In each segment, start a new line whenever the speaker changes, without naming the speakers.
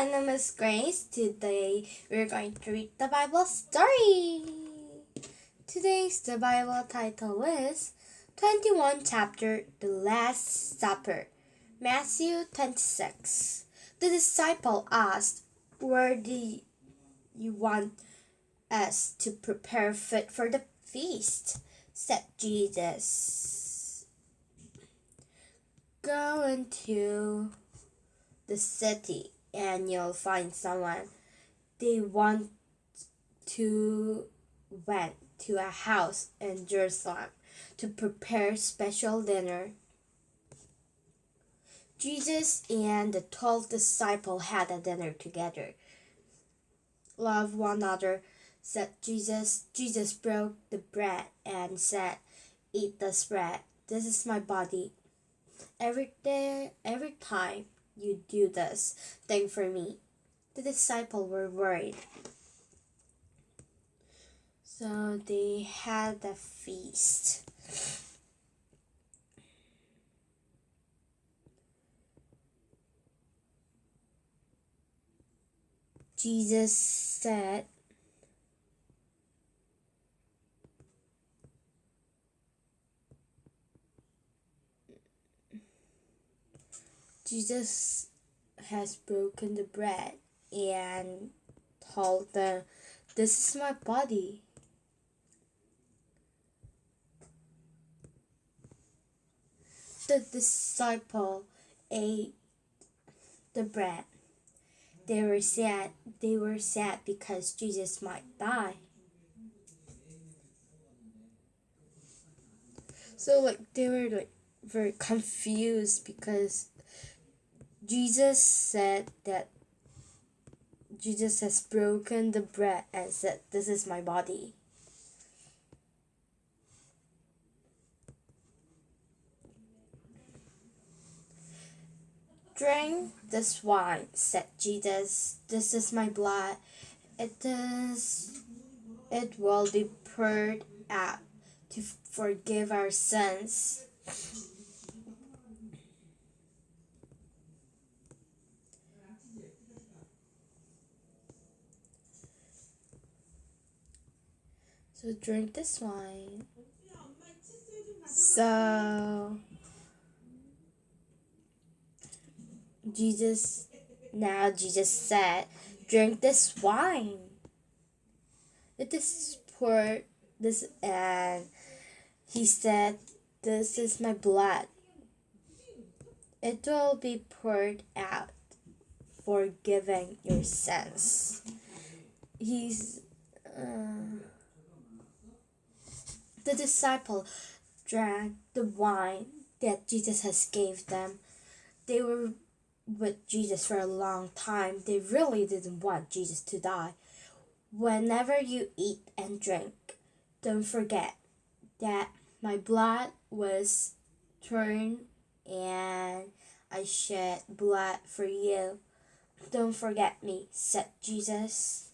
my name is Grace. Today we're going to read the Bible story. Today's the Bible title is 21 chapter The Last Supper. Matthew 26. The disciple asked, Where do you want us to prepare food for the feast? said Jesus. Go into the city and you'll find someone they want to went to a house in Jerusalem to prepare special dinner. Jesus and the twelve disciples had a dinner together. Love one another, said Jesus. Jesus broke the bread and said, Eat this bread. This is my body. Every day, every time you do this thing for me. The disciples were worried. So they had a feast. Jesus said, Jesus has broken the bread and told them, This is my body. The disciple ate the bread. They were sad. They were sad because Jesus might die. So like they were like very confused because Jesus said that Jesus has broken the bread and said, This is my body. Drink this wine, said Jesus. This is my blood. It is it will be poured out to forgive our sins. So drink this wine. So Jesus now Jesus said, drink this wine. It is poured this and he said, This is my blood. It will be poured out, forgiving your sins. He's uh, the disciple drank the wine that Jesus has gave them. They were with Jesus for a long time. They really didn't want Jesus to die. Whenever you eat and drink, don't forget that my blood was turned and I shed blood for you. Don't forget me, said Jesus.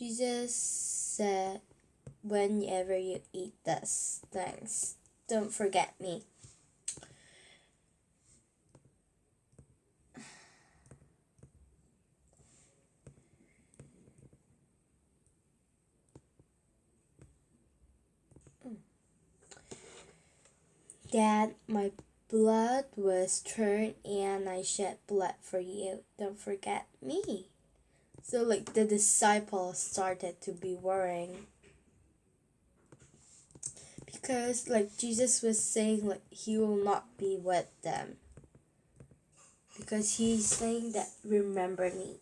Jesus said, Whenever you eat this thanks. don't forget me. Dad, my blood was turned and I shed blood for you. Don't forget me. So like the disciples started to be worrying because like Jesus was saying like he will not be with them because he's saying that remember me.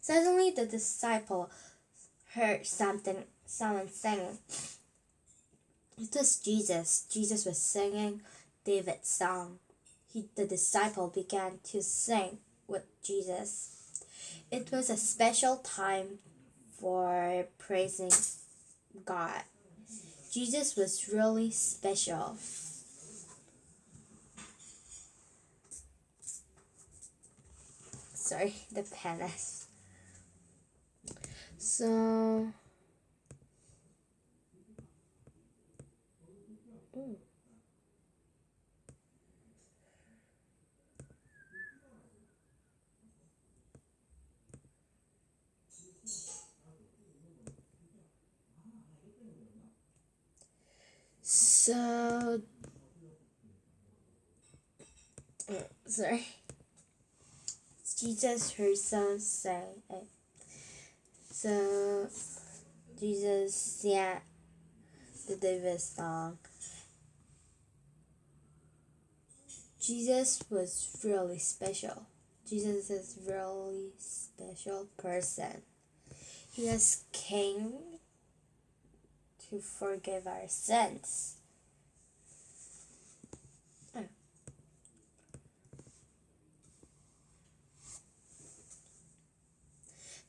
Suddenly the disciple heard something someone singing it was Jesus. Jesus was singing David's song. He, the disciple began to sing with Jesus. It was a special time for praising God. Jesus was really special. sorry, the penis. So. So, uh, sorry. Jesus heard some say, uh, so Jesus sang the David song. Jesus was really special. Jesus is really special person. He has came to forgive our sins.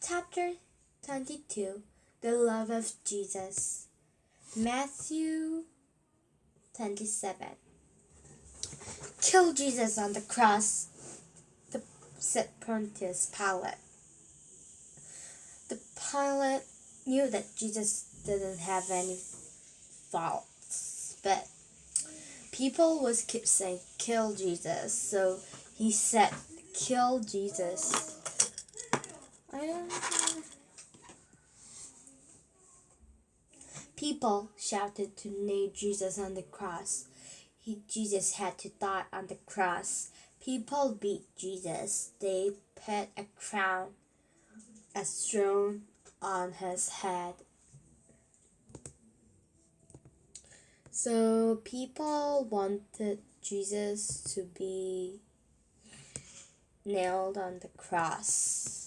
Chapter 22 The Love of Jesus. Matthew 27. Kill Jesus on the cross, the, said Pontius Pilate. The Pilate knew that Jesus didn't have any faults, but people was keep saying kill Jesus, so he said kill Jesus. People shouted to nail Jesus on the cross. Jesus had to die on the cross. People beat Jesus. They put a crown, a throne on his head. So people wanted Jesus to be nailed on the cross.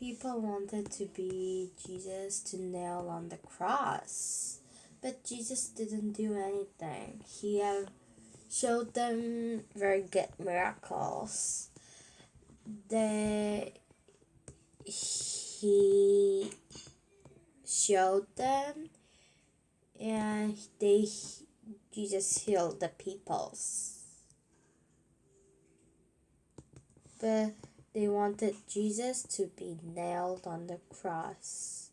People wanted to be Jesus to nail on the cross. But Jesus didn't do anything. He showed them very good miracles. They he showed them and they Jesus healed the peoples. But they wanted Jesus to be nailed on the cross.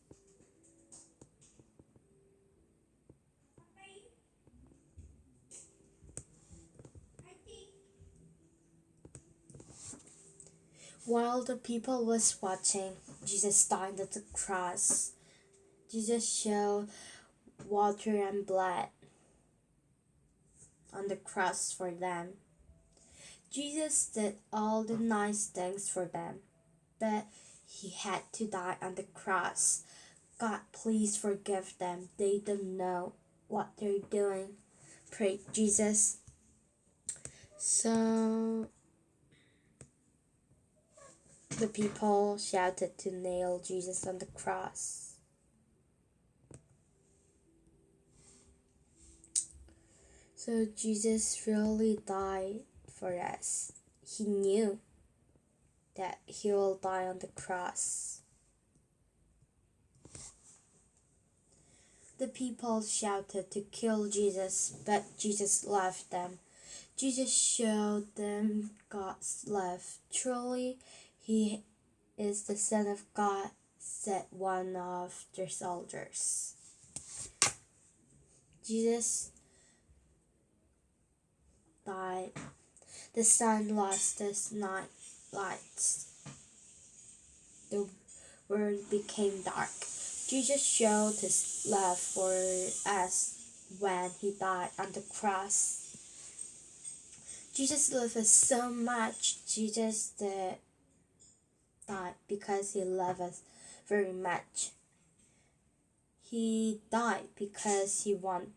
While the people was watching, Jesus died at the cross. Jesus showed water and blood on the cross for them. Jesus did all the nice things for them, but he had to die on the cross. God, please forgive them. They don't know what they're doing. Pray, Jesus. So the people shouted to nail Jesus on the cross. So Jesus really died for us. He knew that he will die on the cross. The people shouted to kill Jesus, but Jesus loved them. Jesus showed them God's love. Truly, he is the Son of God, said one of the soldiers. Jesus died the sun lost its night lights. The world became dark. Jesus showed his love for us when he died on the cross. Jesus loved us so much. Jesus did died because he loved us very much. He died because he wanted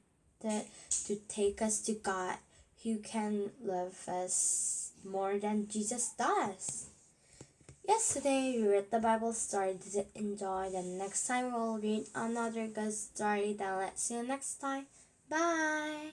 to take us to God who can love us more than Jesus does. Yesterday we read the Bible story. Did enjoy? The next time we'll read another good story. Then let's see you next time. Bye.